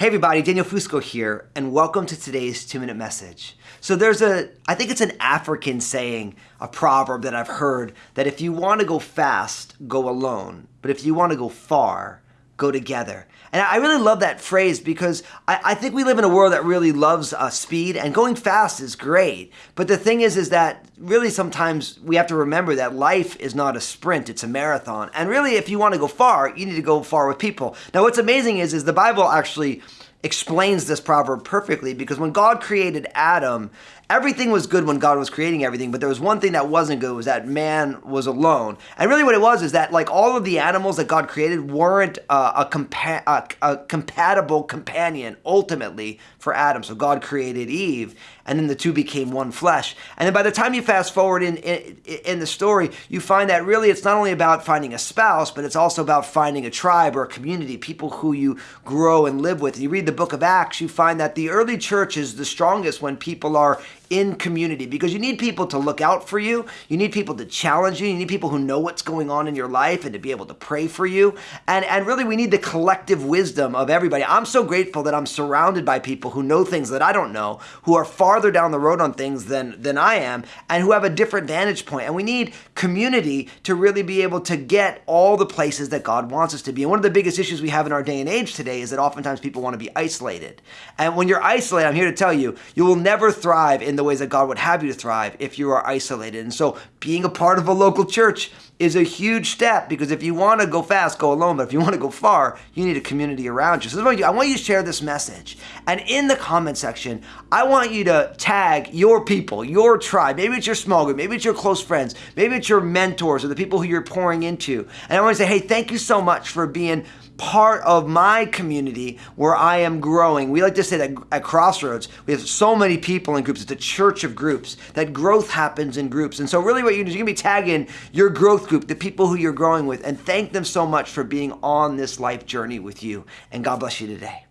Hey everybody, Daniel Fusco here, and welcome to today's two minute message. So, there's a, I think it's an African saying, a proverb that I've heard that if you want to go fast, go alone, but if you want to go far, go together. And I really love that phrase because I, I think we live in a world that really loves uh, speed and going fast is great. But the thing is, is that really sometimes we have to remember that life is not a sprint, it's a marathon. And really, if you want to go far, you need to go far with people. Now, what's amazing is, is the Bible actually explains this proverb perfectly because when God created Adam, everything was good when God was creating everything, but there was one thing that wasn't good was that man was alone. And really what it was is that like all of the animals that God created weren't uh, a, compa- a, a compatible companion ultimately for Adam. So God created Eve and then the two became one flesh. And then by the time you fast forward in, in, in the story, you find that really it's not only about finding a spouse, but it's also about finding a tribe or a community, people who you grow and live with. And you read the book of Acts, you find that the early church is the strongest when people are in community because you need people to look out for you. You need people to challenge you. You need people who know what's going on in your life and to be able to pray for you. And, and really, we need the collective wisdom of everybody. I'm so grateful that I'm surrounded by people who know things that I don't know, who are farther down the road on things than, than I am, and who have a different vantage point. And we need community to really be able to get all the places that God wants us to be. And one of the biggest issues we have in our day and age today is that oftentimes people want to be isolated. And when you're isolated, I'm here to tell you, you will never thrive in the ways that God would have you to thrive if you are isolated. And so being a part of a local church is a huge step because if you want to go fast, go alone. But if you want to go far, you need a community around you. So I want you to share this message. And in the comment section, I want you to tag your people, your tribe. Maybe it's your small group, maybe it's your close friends, maybe it's your mentors or the people who you're pouring into. And I want to say, hey, thank you so much for being part of my community where I am growing. We like to say that at Crossroads, we have so many people in groups. It's a church of groups, that growth happens in groups. And so, really, what you do is you're going to be tagging your growth group, the people who you're growing with, and thank them so much for being on this life journey with you. And God bless you today.